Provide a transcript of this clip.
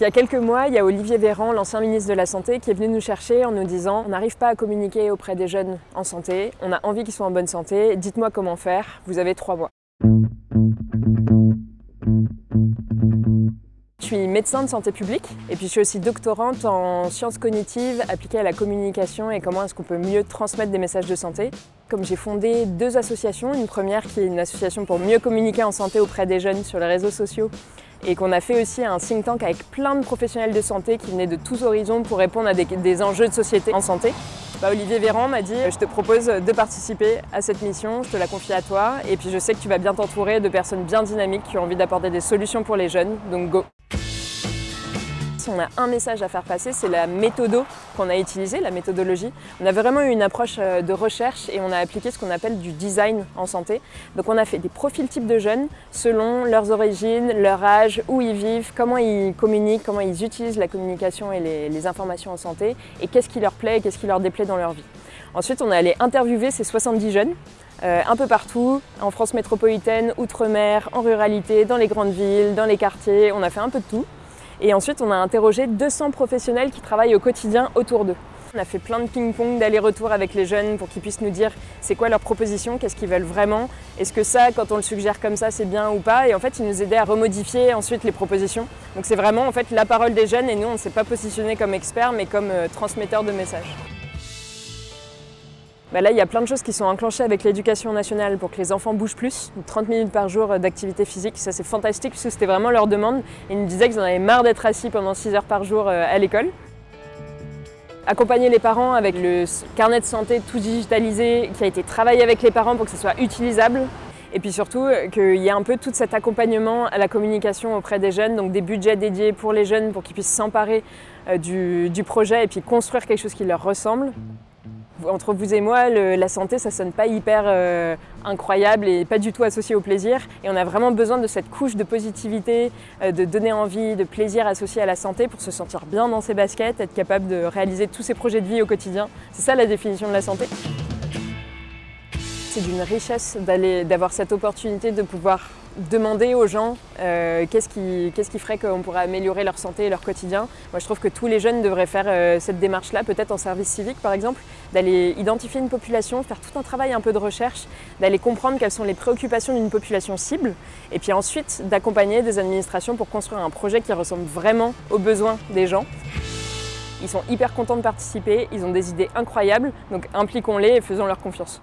Il y a quelques mois, il y a Olivier Véran, l'ancien ministre de la Santé, qui est venu nous chercher en nous disant « On n'arrive pas à communiquer auprès des jeunes en santé, on a envie qu'ils soient en bonne santé, dites-moi comment faire, vous avez trois mois. » Je suis médecin de santé publique et puis je suis aussi doctorante en sciences cognitives appliquées à la communication et comment est-ce qu'on peut mieux transmettre des messages de santé. Comme j'ai fondé deux associations, une première qui est une association pour mieux communiquer en santé auprès des jeunes sur les réseaux sociaux et qu'on a fait aussi un think tank avec plein de professionnels de santé qui venaient de tous horizons pour répondre à des, enjeux de société en santé. Bah, Olivier Véran m'a dit « je te propose de participer à cette mission, je te la confie à toi et puis je sais que tu vas bien t'entourer de personnes bien dynamiques qui ont envie d'apporter des solutions pour les jeunes, donc go !» On a un message à faire passer, c'est la méthodo qu'on a utilisée, la méthodologie. On a vraiment eu une approche euh, de recherche et on a appliqué ce qu'on appelle du design en santé. Donc on a fait des profils types de jeunes selon leurs origines, leur âge, où ils vivent, comment ils communiquent, comment ils utilisent la communication et les, informations en santé et qu'est-ce qui leur plaît et qu'est-ce qui leur déplaît dans leur vie. Ensuite, on est allé interviewer ces 70 jeunes euh, un peu partout, en France métropolitaine, outre-mer, en ruralité, dans les grandes villes, dans les quartiers, on a fait un peu de tout. Et ensuite, on a interrogé 200 professionnels qui travaillent au quotidien autour d'eux. On a fait plein de ping-pong d'aller-retour avec les jeunes pour qu'ils puissent nous dire c'est quoi leur proposition, qu'est-ce qu'ils veulent vraiment, est-ce que ça, quand on le suggère comme ça, c'est bien ou pas. Et en fait, ils nous aidaient à remodifier ensuite les propositions. Donc c'est vraiment en fait la parole des jeunes et nous, on ne s'est pas positionné comme experts, mais comme euh, transmetteurs de messages. Bah là, il y a plein de choses qui sont enclenchées avec l'éducation nationale pour que les enfants bougent plus, 30 minutes par jour d'activité physique. Ça, c'est fantastique parce que c'était vraiment leur demande. Ils nous disaient qu'ils en avaient marre d'être assis pendant 6 heures par jour euh, à l'école. Accompagner les parents avec le carnet de santé tout digitalisé qui a été travaillé avec les parents pour que ce soit utilisable. Et puis surtout, euh, qu'il y ait un peu tout cet accompagnement à la communication auprès des jeunes, donc des budgets dédiés pour les jeunes pour qu'ils puissent s'emparer euh, du projet et puis construire quelque chose qui leur ressemble entre vous et moi, la santé, ça sonne pas hyper euh, incroyable et pas du tout associé au plaisir. Et on a vraiment besoin de cette couche de positivité, euh, de donner envie, de plaisir associé à la santé pour se sentir bien dans ses baskets, être capable de réaliser tous ses projets de vie au quotidien. C'est ça la définition de la santé. C'est d'une richesse d'avoir cette opportunité de pouvoir demander aux gens euh, qu'est-ce qui, ferait qu'on pourrait améliorer leur santé et leur quotidien. Moi je trouve que tous les jeunes devraient faire euh, cette démarche-là, peut-être en service civique par exemple, d'aller identifier une population, faire tout un travail un peu de recherche, d'aller comprendre quelles sont les préoccupations d'une population cible, et puis ensuite d'accompagner des administrations pour construire un projet qui ressemble vraiment aux besoins des gens. Ils sont hyper contents de participer, ils ont des idées incroyables, donc impliquons-les et faisons leur confiance.